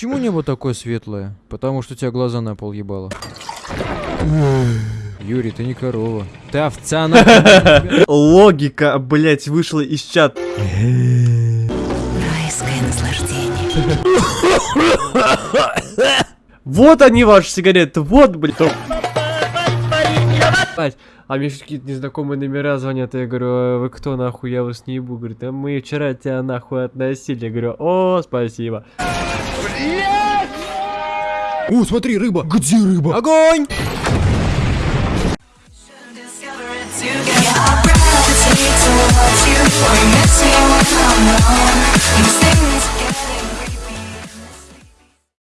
почему небо такое светлое? Потому что у тебя глаза на пол ебало. Юрий, ты не корова. Ты овца на... Логика, блять, вышла из чат. Райское наслаждение. Вот они, ваши сигареты, вот, блядь. А мне какие-то незнакомые номера звонят, я говорю, «А вы кто нахуй, я вас не ебу, говорит, а мы вчера тебя нахуй относили, я говорю, о, спасибо. О, смотри, рыба! Где рыба? Огонь!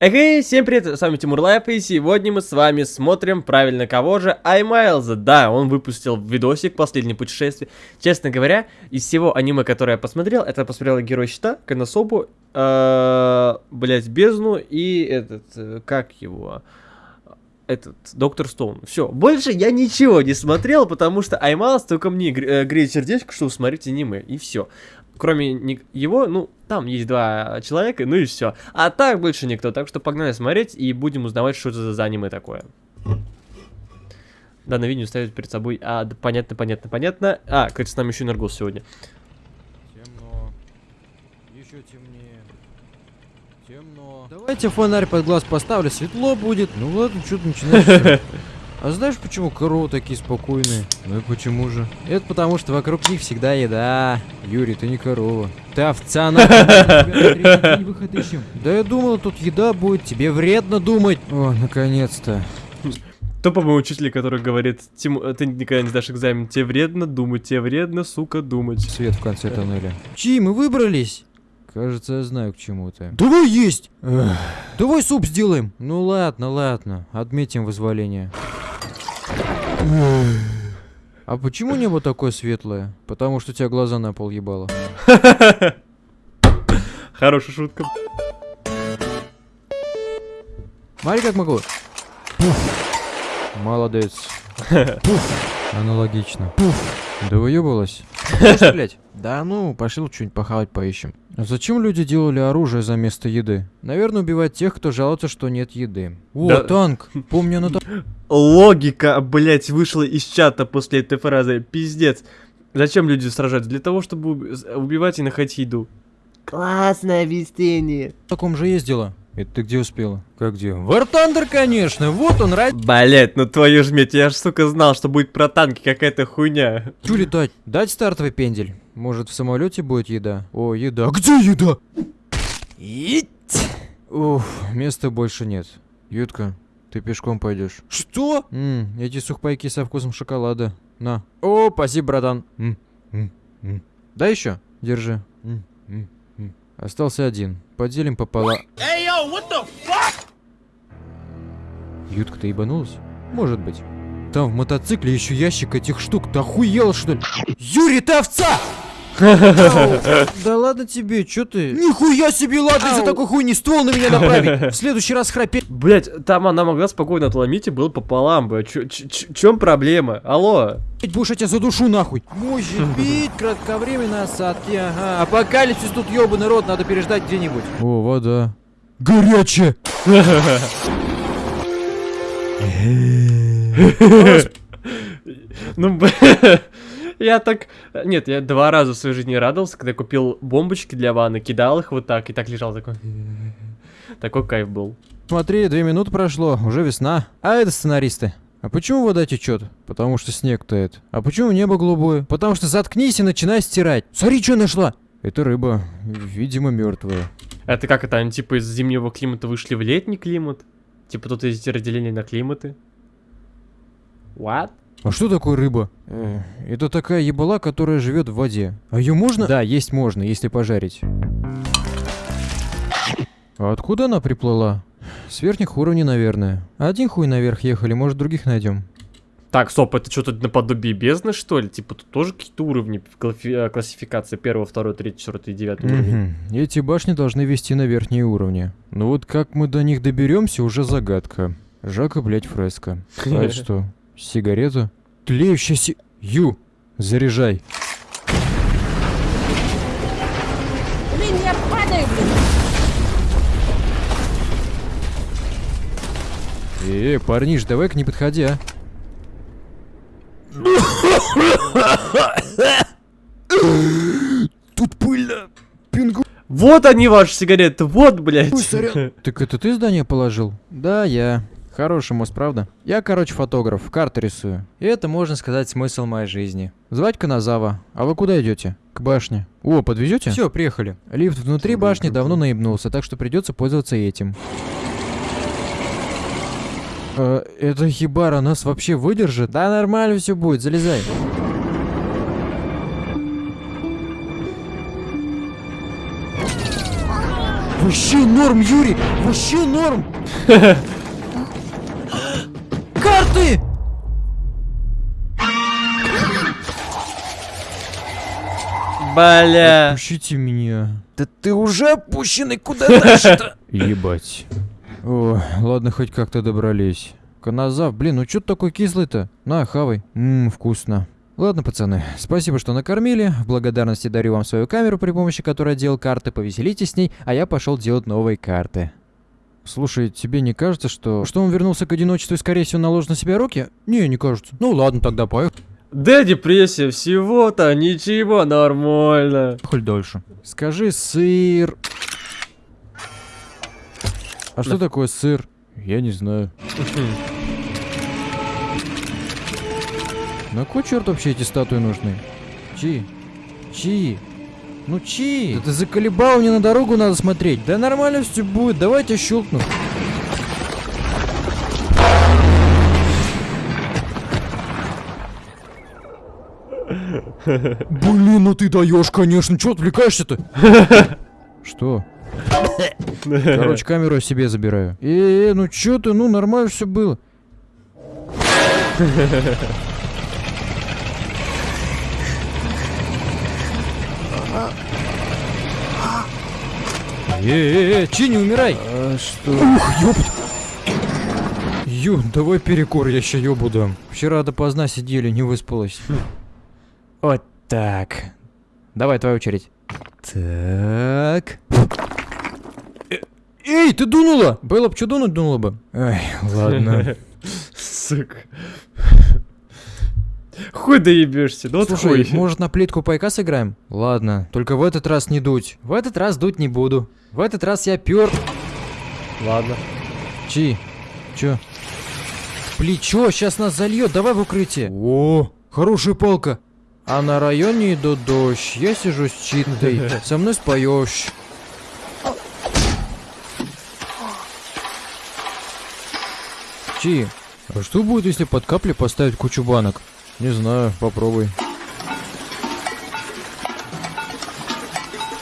Эй, всем привет, с вами Тимур Лайф, и сегодня мы с вами смотрим, правильно, кого же? iMайлза, да, он выпустил видосик «Последнее путешествие». Честно говоря, из всего аниме, которое я посмотрел, это посмотрел Герой Щита, Коносубу, э, блять, Бездну и этот, э, как его, этот, Доктор Стоун. Все, больше я ничего не смотрел, потому что iMайлз только мне э, греет сердечко, что смотреть аниме, и все. Кроме его, ну, там есть два человека, ну и все. А так больше никто. Так что погнали смотреть и будем узнавать, что это за аниме такое. Данное видео ставит перед собой. А, да, понятно, понятно, понятно. А, кстати, с нами еще Энергос сегодня. Темно. Еще темнее. Темно. Давайте фонарь под глаз поставлю, светло будет. Ну ладно, что ты начинаешь? А знаешь, почему коровы такие спокойные? Ну и почему же? Это потому, что вокруг них всегда еда. Юрий, ты не корова. Ты овца на. Да я думал, тут еда будет, тебе вредно думать. О, наконец-то. Тупо мой учитель, который говорит, ты никогда не сдашь экзамен, тебе вредно думать, тебе вредно, сука, думать. Свет в конце тоннеля. Чьи мы выбрались? Кажется, я знаю к чему ты. Давай есть! Давай суп сделаем! Ну ладно, ладно. Отметим вызволение. А почему небо такое светлое? Потому что тебя глаза на пол ебало. Хорошая шутка. Смотри, как могу. Молодец. Аналогично. Да выебалась. Блять? Да ну, пошли лучше что-нибудь похавать поищем. А зачем люди делали оружие за место еды? Наверное, убивать тех, кто жалуется, что нет еды. О, Да. танк! Помню, на та- Логика, блять, вышла из чата после этой фразы. Пиздец. Зачем люди сражаются? Для того, чтобы убивать и находить еду. Классное объяснение. таком же ездила. Это ты где успела? Как где? War Thunder, конечно! Вот он, ради... Блять, ну твою ж медь, я ж, сука, знал, что будет про танки какая-то хуйня. Чу летать? Дать стартовый пендель. Может, в самолете будет еда? О, еда. А где еда? Ить! Уф, места больше нет. Ютка, ты пешком пойдешь. Что? Ммм, эти сухпайки со вкусом шоколада. На. О, спасибо, братан. М, м, м. Да еще? Держи. М, м, м. Остался один. Поделим пополам. Ютка, ты ебанулась? Может быть. Там в мотоцикле еще ящик этих штук. Ты охуел, что ли? Юрий, ты овца! Да ладно тебе, чё ты? Нихуя себе, ладно, из-за такой хуйни ствол на меня направить. В следующий раз храпеть. Блять, там она могла спокойно отломить и был пополам бы. Чем проблема? Алло. будешь, я тебя задушу нахуй. Мощи бить, кратковременные осадки, ага. Апокалипсис тут ёбаный рот, надо переждать где-нибудь. О, вода. Горячая. Ну, я так... Нет, я два раза в своей жизни радовался, когда купил бомбочки для ванны, кидал их вот так, и так лежал такой... Такой кайф был. Смотри, две минуты прошло, уже весна. А это сценаристы. А почему вода течет? Потому что снег тает. А почему небо голубое? Потому что заткнись и начинай стирать. Смотри, что нашла. Это рыба, видимо, мертвая. Это как это, они типа из зимнего климата вышли в летний климат? Типа тут есть разделение на климаты? What? А что такое рыба? Э, это такая ебала, которая живет в воде. А ее можно? Да, есть можно, если пожарить. А откуда она приплыла? С верхних уровней, наверное. Один хуй наверх ехали, может других найдем. Так, стоп, это что-то наподобие бездны, что ли? Типа тут тоже какие-то уровни э, классификации первого, второго, третьего, четвертого и девятого уровня. Эти башни должны вести на верхние уровни. Но вот как мы до них доберемся, уже загадка. Жака, блять, фреска. А что? Сигарета? Тлеющая си... Ю! Заряжай. Блин, я падаю, блин. Э, парниш, давай-ка не подходи, а. Тут пыльно. Пингу. Вот они, ваши сигареты, вот, блядь. Ой, сорян. Так это ты здание положил? Да, я. Хороший мост, правда? Я, короче, фотограф, карты рисую. И это, можно сказать, смысл моей жизни. Звать Каназава. А вы куда идете? К башне. О, подвезете? Все, приехали. Лифт внутри башни давно наебнулся, так что придется пользоваться этим. Э, эта хибара нас вообще выдержит? Да нормально все будет, залезай. Вообще норм, Юрий! Вообще норм! Карты! Бля. Пущите меня. Да ты уже опущенный, куда дальше-то? Ебать. О, ладно, хоть как-то добрались. Каназав, блин, ну чё ты такой кислый-то? На, хавай. Ммм, вкусно. Ладно, пацаны, спасибо, что накормили. В благодарности дарю вам свою камеру, при помощи которой я делал карты. Повеселитесь с ней, а я пошел делать новые карты. Слушай, тебе не кажется, что... Что он вернулся к одиночеству и, скорее всего, наложил на себя руки? Не, не кажется. Ну ладно, тогда поехали. Да, депрессия, всего-то ничего, нормально. Хоть дольше. Скажи сыр. А что такое сыр? Я не знаю. На кой черт вообще эти статуи нужны? Чи? Чи? Ну чи? Да ты заколебал, мне на дорогу надо смотреть. Да нормально все будет, давайте щелкну. Блин, ну ты даешь, конечно. Че отвлекаешься-то? Что? Короче, камеру я себе забираю. Э, ну чё ты, ну нормально все было. Э, э, Чи, не умирай! А что? Ух, ёпть! Ю, давай перекур, я еще ёбу дам. Вчера допоздна сидели, не выспалась. Вот так. Давай, твоя очередь. Так. Э, Эй, ты дунула! Было бы что дунуть, дунула бы. Ай, ладно. Сука. Хуй доебешься, ну вот Слушай, хуй. может на плитку пайка сыграем? Ладно, только в этот раз не дуть. В этот раз дуть не буду. В этот раз я пёр... Ладно. Чи? Чё? Плечо, сейчас нас зальет, давай в укрытие. О, хорошая палка. А на районе идут дождь, я сижу с читой, со мной споешь. Чи, а что будет, если под капли поставить кучу банок? Не знаю, попробуй.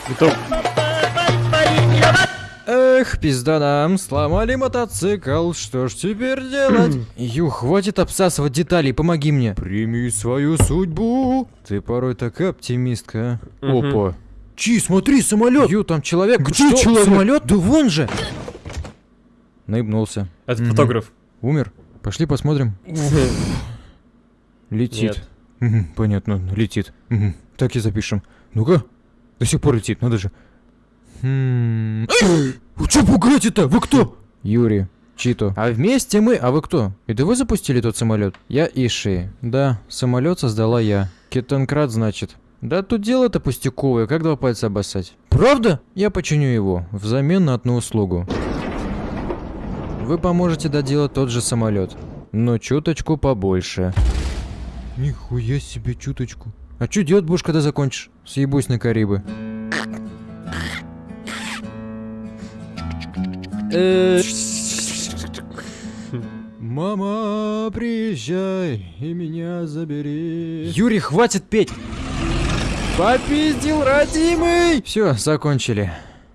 Готов. Эх, пизда нам, сломали мотоцикл, что ж теперь делать? Ю, хватит обсасывать детали, помоги мне. Прими свою судьбу. Ты порой такая оптимистка. а. Опа. Чи, смотри, самолет. Ю, там человек. Где Что, человек? Самолет? Да вон же. Наебнулся. Это Мгм. фотограф. Умер. Пошли посмотрим. Летит. Нет. Понятно, летит. Так и запишем. Ну-ка. До сих пор летит, надо же. Хм. Что пугаете-то? Вы кто? Юрий. Чито. А вместе мы... А вы кто? Это вы запустили тот самолет? Я Иши. Да, самолет создала я. Кетанкрат, значит. Да тут дело-то пустяковое, как два пальца обоссать. Правда? Я починю его, взамен на одну услугу. Вы поможете доделать тот же самолет, но чуточку побольше. Нихуя себе чуточку. А что делать будешь, когда закончишь? Съебусь на Карибы. Э, Мама, приезжай и меня забери. Юрий, хватит петь. Попиздил, родимый. Все, закончили.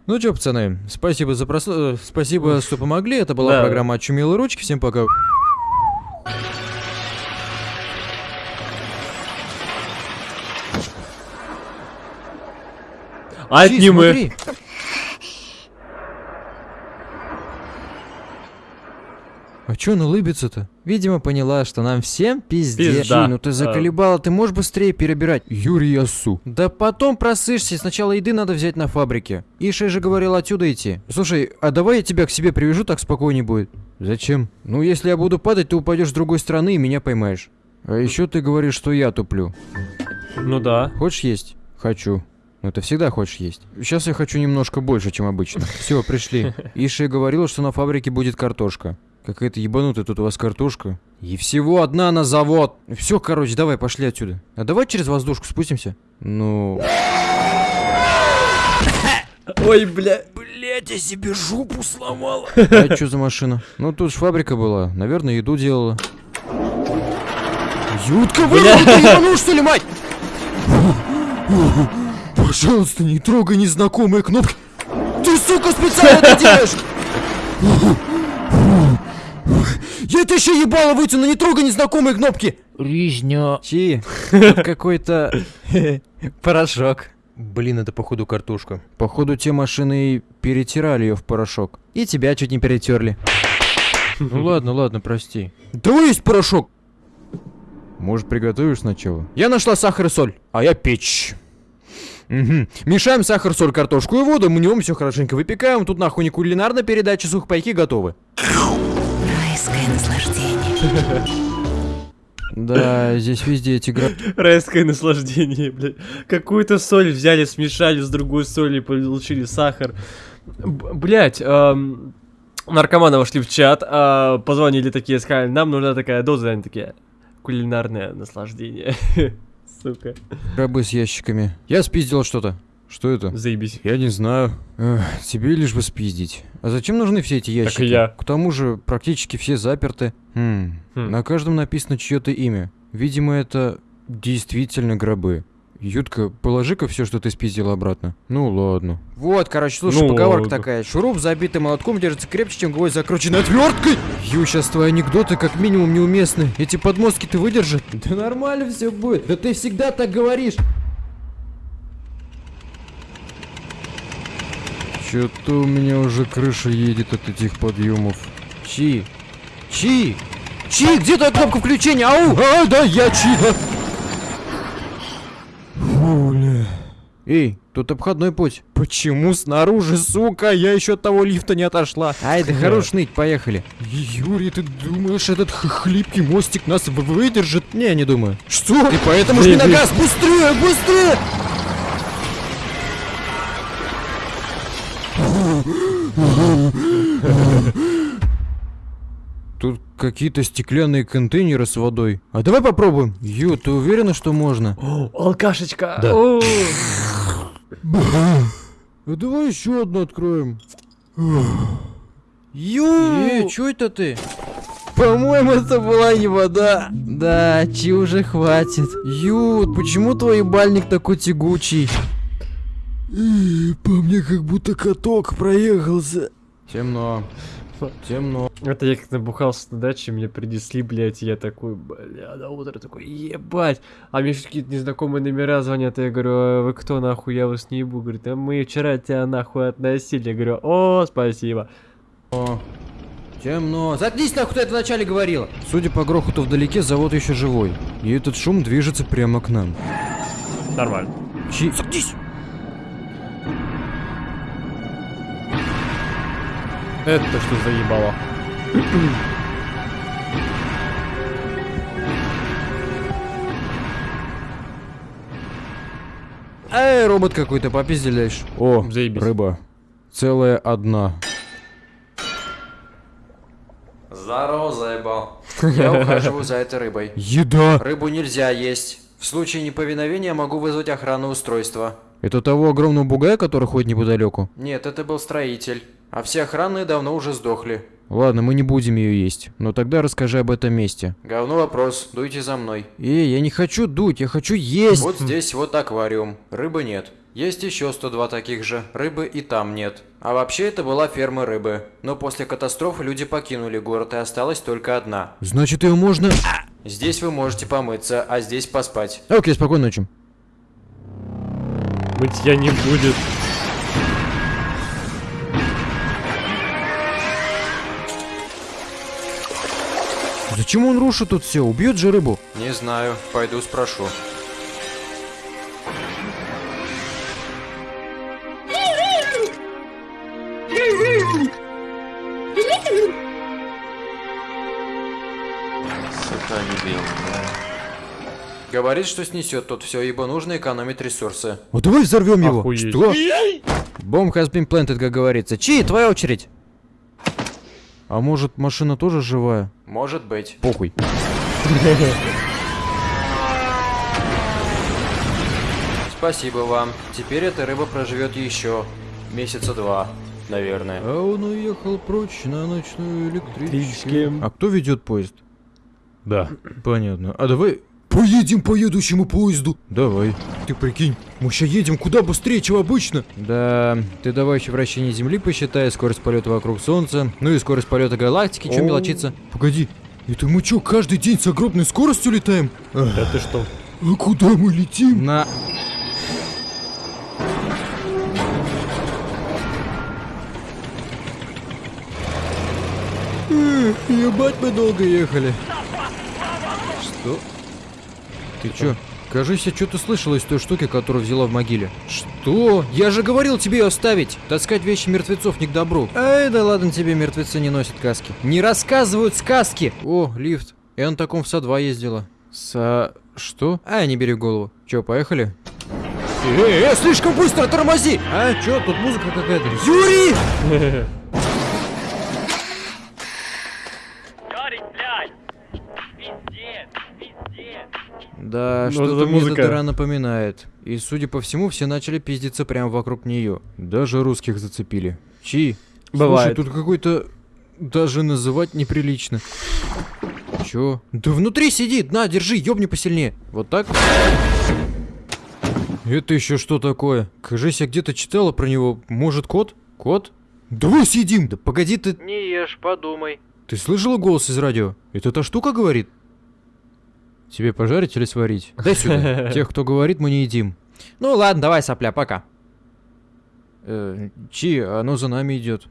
Ну чё, пацаны, спасибо за прос... э, Спасибо, что помогли. Это была Да. программа «Очумелые ручки». Всем пока. Смотри. А чё он улыбится-то? Видимо, поняла, что нам всем пиздец. Пизда. Чи, ну ты заколебала, ты можешь быстрее перебирать? Юрий Ясу. Да потом просышься, сначала еды надо взять на фабрике. Иша же говорил отсюда идти. Слушай, а давай я тебя к себе привяжу, так спокойнее будет. Зачем? Ну, если я буду падать, ты упадешь с другой стороны и меня поймаешь. А еще ты говоришь, что я туплю. Ну да. Хочешь есть? Хочу. Ну ты всегда хочешь есть. Сейчас я хочу немножко больше, чем обычно. Все, пришли. Иша говорила, что на фабрике будет картошка. Какая-то ебанутая тут у вас картошка. И всего одна на завод. Все, короче, давай, пошли отсюда. А давай через воздушку спустимся. Ну... Ой, бля. Блять, я себе жопу сломала. А что за машина? Ну тут ж фабрика была. Наверное, еду делала. Ютка, вы ты ебанул, что ли, мать? Пожалуйста, не трогай незнакомые кнопки. Ты, сука, специально это делаешь! Я это еще ебало вытяну, не трогай незнакомые кнопки! Ризня. Чи, какой-то порошок. Блин, это походу картошка. Походу те машины и перетирали ее в порошок. И тебя чуть не перетерли. Ну ладно, ладно, прости. Да есть порошок! Может, приготовишь сначала? Я нашла сахар и соль, а я печь. Мгм. Мешаем сахар, соль, картошку и воду, мнем все хорошенько выпекаем. Тут нахуй не кулинарная передача, сухпайки готовы. Райское наслаждение. Да, здесь везде эти гра... Райское наслаждение, блядь. Какую-то соль взяли, смешали с другой солью, получили сахар. Блять, эм, наркоманы вошли в чат, а, позвонили такие, сказали, нам нужна такая доза, они такие, кулинарное наслаждение. Сука, гробы с ящиками. Я спиздил что-то. Что это? заебись. Я не знаю. Эх, тебе лишь бы спиздить. А зачем нужны все эти ящики? и я. К тому же практически все заперты. Хм. Хм. На каждом написано чье-то имя. Видимо, это действительно гробы. Ютка, положи-ка все, что ты спиздил обратно. Ну ладно. Вот, короче, слушай, Ну поговорка ладно. такая. Шуруп, забитый молотком, держится крепче, чем гвоздь, закрученный отверткой. Ю, сейчас твои анекдоты как минимум неуместны. Эти подмостки ты выдержат? Да нормально все будет. Да ты всегда так говоришь. Что-то у меня уже крыша едет от этих подъемов. Чи? Чи? Чи, где твоя кнопка включения? Ау! А, да, я Чи, да. Фуля. Эй, тут обходной путь. Почему снаружи, сука? Я еще от того лифта не отошла. Ай, да хорош ныть, поехали. Юрий, ты думаешь, этот хлипкий мостик нас выдержит? Не, не думаю. Что? Ты поэтому жми на Заебись. газ, быстрее, быстрее! Тут какие-то стеклянные контейнеры с водой. А давай попробуем. Ю, ты уверена, что можно? О, алкашечка. Да. О. А давай еще одну откроем. Ю! Э, чё это ты? По-моему, это была не вода. Да, чи уже хватит. Ю, почему твой бальник такой тягучий? По мне как будто каток проехался. Темно. Темно. Это я как набухался на даче, мне принесли, блядь, и я такой, бля, на утро такой, ебать. А мне еще какие-то незнакомые номера звонят, и я говорю, а вы кто нахуй, я вас не ебу. Говорит, а мы вчера тебя нахуй относили. Я говорю, о, спасибо. Темно. Заткнись нахуй, ты это вначале говорила. Судя по грохоту вдалеке, завод еще живой. И этот шум движется прямо к нам. Нормально. Чи... Заткнись! Это что заебало? Эй, робот какой-то, попизделяешь. О, Заебись. рыба. Целая одна. Здорово, заебал. Я ухаживаю за этой рыбой. Еда! Рыбу нельзя есть. В случае неповиновения могу вызвать охранное устройство. Это того огромного бугая, который ходит неподалеку? Нет, это был строитель. А все охранные давно уже сдохли. Ладно, мы не будем ее есть. Но тогда расскажи об этом месте. Говно вопрос, дуйте за мной. Эй, я не хочу дуть, я хочу есть! Вот здесь вот аквариум. Рыбы нет. Есть еще 102 таких же. Рыбы и там нет. А вообще это была ферма рыбы. Но после катастрофы люди покинули город и осталась только одна. Значит, ее можно... Здесь вы можете помыться, а здесь поспать. Окей, спокойной ночи. Мытья не будет. Зачем он рушит тут все? Убьет же рыбу. Не знаю, пойду спрошу. Да. Говорит, что снесет тут все, ибо нужно экономить ресурсы. А давай взорвем его. Охуеть. Что? Бомб has been planted, как говорится. Чи, твоя очередь. А может, машина тоже живая? Может быть. Похуй. Спасибо вам. Теперь эта рыба проживет еще месяца два, наверное. А он уехал прочь на ночную электричке. Электричке. А кто ведет поезд? Да. Понятно. А давай поедем по едущему поезду. Давай. Ты прикинь, мы сейчас едем куда быстрее, чем обычно. Да, ты давай еще вращение Земли посчитай, скорость полета вокруг Солнца, ну и скорость полета галактики, чем мелочиться. Погоди, это мы что, каждый день с огромной скоростью летаем? Да ты что? А куда мы летим? На... Ебать мы долго ехали. Что? Ты чё? Кажись, я что-то слышал из той штуки, которую взяла в могиле. Что? Я же говорил тебе ее оставить. Таскать вещи мертвецов не к добру. Ай, да ладно тебе, мертвецы не носят каски. Не рассказывают сказки. О, лифт. Я на таком в СА-2 ездила. Са... Что? А, не бери в голову. Чё, поехали? Эй, эй, слишком быстро тормози! А, чё, тут музыка какая-то. Юрий! Да, Ну, что-то мне эта дыра напоминает. И, судя по всему, все начали пиздиться прямо вокруг нее. Даже русских зацепили. Чи? Бывает. Слушай, тут какой-то... Даже называть неприлично. Чё? Да внутри сидит! На, держи, ёбни посильнее. Вот так? Это еще что такое? Кажись, я где-то читала про него. Может, кот? Кот? Давай съедим! Да погоди ты... Не ешь, подумай. Ты слышала голос из радио? Это та штука говорит? Тебе пожарить или сварить? Дай сюда. Тех, кто говорит, мы не едим. Ну ладно, давай, сопля, пока. Э, Чи, оно за нами идет.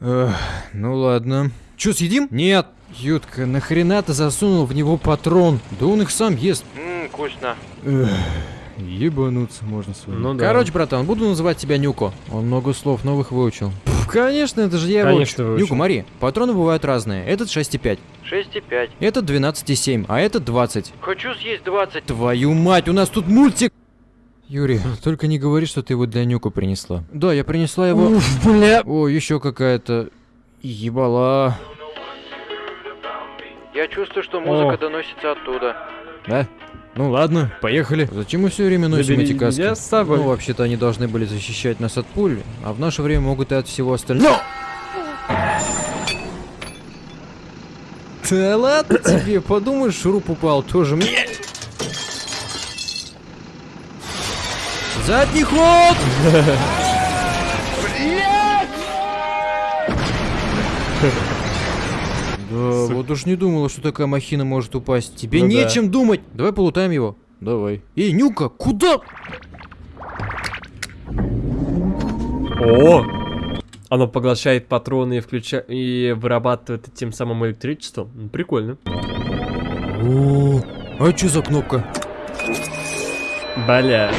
Эх, ну ладно. Че, съедим? Нет. Ютка, нахрена ты засунул в него патрон? Да он их сам ест. Ммм, вкусно. Эх, ебануться можно с вами. Ну да. Короче, братан, буду называть тебя Нюко. Он много слов новых выучил. Конечно, это же я его Конечно, учу. выучил. Нюко, Мари, патроны бывают разные. Этот 6,5. 6,5. Этот 12,7, а этот 20. Хочу съесть 20. Твою мать, у нас тут мультик! Юрий, только не говори, что ты его для Нюка принесла. Да, я принесла его... бля! О, еще какая-то... Ебала. Я чувствую, что музыка доносится оттуда. Да? Ну ладно, поехали. Зачем мы все время носим Забери эти каски? меня с собой. Ну, вообще-то они должны были защищать нас от пуль, а в наше время могут и от всего остального. Да ладно тебе, подумаешь, шуруп упал, тоже мне. Задний ход! Да, вот уж не думала, что такая махина может упасть. Тебе Ну да. нечем думать. Давай полутаем его. Давай. Эй, Нюка, куда? О! Оно поглощает патроны и, включа... и вырабатывает тем самым электричество. М, Прикольно. О, а что за кнопка? Бля.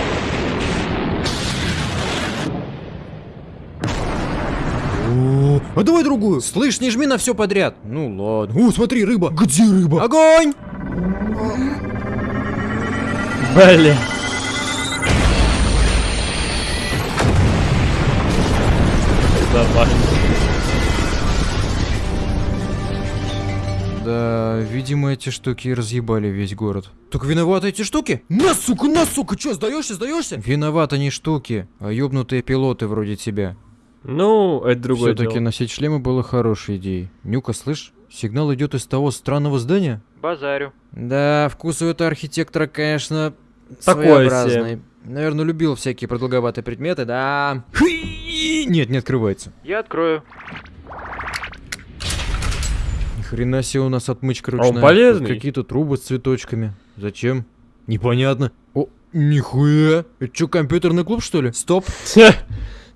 А давай другую. Слышь, не жми на все подряд. Ну ладно. О, смотри, рыба. Где рыба? Огонь! Бля. Нормально. Да, видимо, эти штуки разъебали весь город. Так виноваты эти штуки? На, сука, на, сука, что, сдаешься, сдаешься? Виноваты не штуки, а ёбнутые пилоты вроде тебя. Ну, это другое Все-таки дело. носить шлемы было хорошей идеей. Нюка, слышь, сигнал идет из того странного здания? Базарю. Да, вкус у этого архитектора, конечно, Такой своеобразный. Наверное, любил всякие продолговатые предметы, да. Нет, не открывается. Я открою. Ни хрена себе у нас отмычка А он ручная. полезный. Какие-то трубы с цветочками. Зачем? Непонятно. О, нихуя. Это что, компьютерный клуб, что ли? Стоп.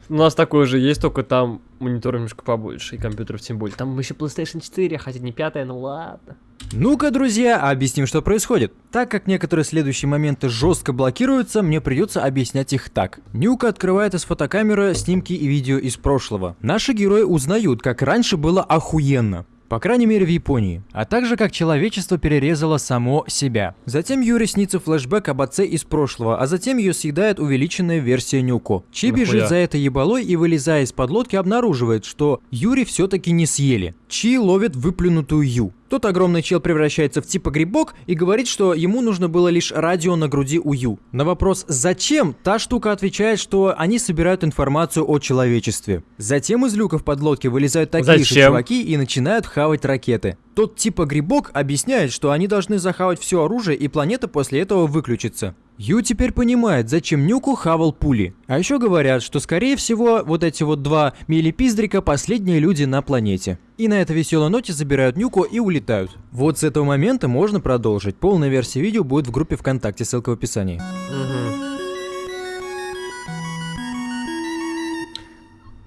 У нас такой же есть, только там монитор немножко побольше, и компьютеров тем более. Там еще PlayStation 4, хотя не пятая, ну ладно. Ну-ка, друзья, объясним, что происходит. Так как некоторые следующие моменты жестко блокируются, мне придется объяснять их так. Нюка открывает из фотокамеры снимки и видео из прошлого. Наши герои узнают, как раньше было охуенно. По крайней мере в Японии. А также как человечество перерезало само себя. Затем Юре снится флешбэк об отце из прошлого, а затем ее съедает увеличенная версия Нюко. Чи Нахуя? бежит за этой ебалой и, вылезая из-под лодки, обнаруживает, что Юри все-таки не съели. Чи ловит выплюнутую Ю. Тот огромный чел превращается в типа грибок и говорит, что ему нужно было лишь радио на груди у Ю. На вопрос «Зачем?» та штука отвечает, что они собирают информацию о человечестве. Затем из люков подлодки вылезают такие же Зачем? чуваки и начинают хавать ракеты. Тот типа грибок объясняет, что они должны захавать все оружие и планета после этого выключится. Ю теперь понимает, зачем Нюку хавал пули. А еще говорят, что скорее всего вот эти вот два милипиздрика последние люди на планете. И на этой веселой ноте забирают Нюку и улетают. Вот с этого момента можно продолжить. Полная версия видео будет в группе ВКонтакте, ссылка в описании.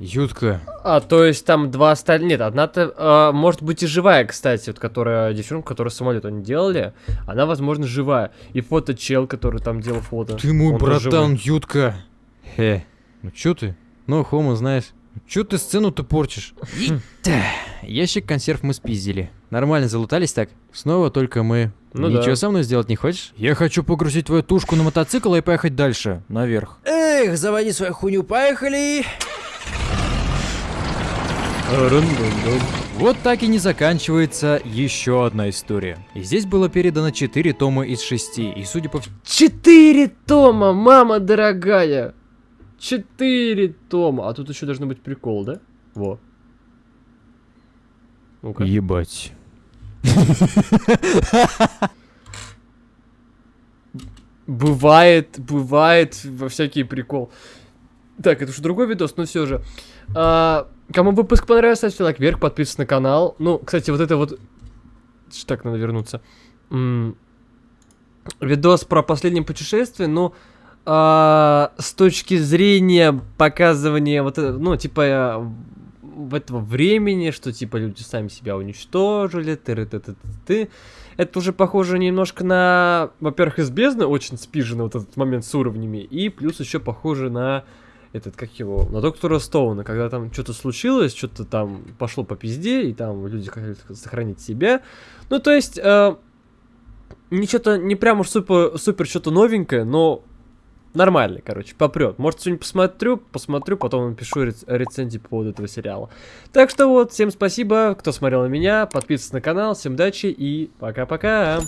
Ютка. А, то есть там два остальных... Нет, одна-то, а, может быть и живая, кстати, вот которая, девчонка, которая самолет они делали, она, возможно, живая. И фото чел, который там делал фото. Ты мой он братан. Ютка. Хе. Ну чё ты? Ну, Хома, знаешь. Чё ты сцену-то порчишь? Та, Ящик консерв мы спиздили. Нормально залутались так? Снова только мы. Ну Ничего да. со мной сделать не хочешь? Я хочу погрузить твою тушку на мотоцикл и поехать дальше, наверх. Эх, заводи свою хуйню, поехали! Вот так и не заканчивается еще одна история. И здесь было передано 4 тома из 6, и судя по всему... Четыре тома, мама дорогая! Четыре тома. А тут еще должен быть прикол, да? Во. Ну-ка. Ебать. Бывает, бывает во всякий прикол. Так, это уже другой видос, но все же. А, кому выпуск понравился, ставьте лайк вверх, подписывайтесь на канал. Ну, кстати, вот это вот... Так, надо вернуться. М, Видос про последнее путешествие, ну, а, с точки зрения показывания вот это, ну, типа, э, в этого времени, что, типа, люди сами себя уничтожили, ты ты ты ты это уже похоже немножко на, во-первых, из бездны очень спижено вот этот момент с уровнями, и плюс еще похоже на этот, как его, на доктора Стоуна, когда там что-то случилось, что-то там пошло по пизде, и там люди хотели сохранить себя. Ну, то есть, э, не что-то, не прям уж супер, супер что-то новенькое, но нормально, короче, попрет. Может, сегодня посмотрю, посмотрю, потом напишу рец- рецензию по поводу этого сериала. Так что вот, всем спасибо, кто смотрел на меня, подписывайтесь на канал, всем удачи и пока-пока.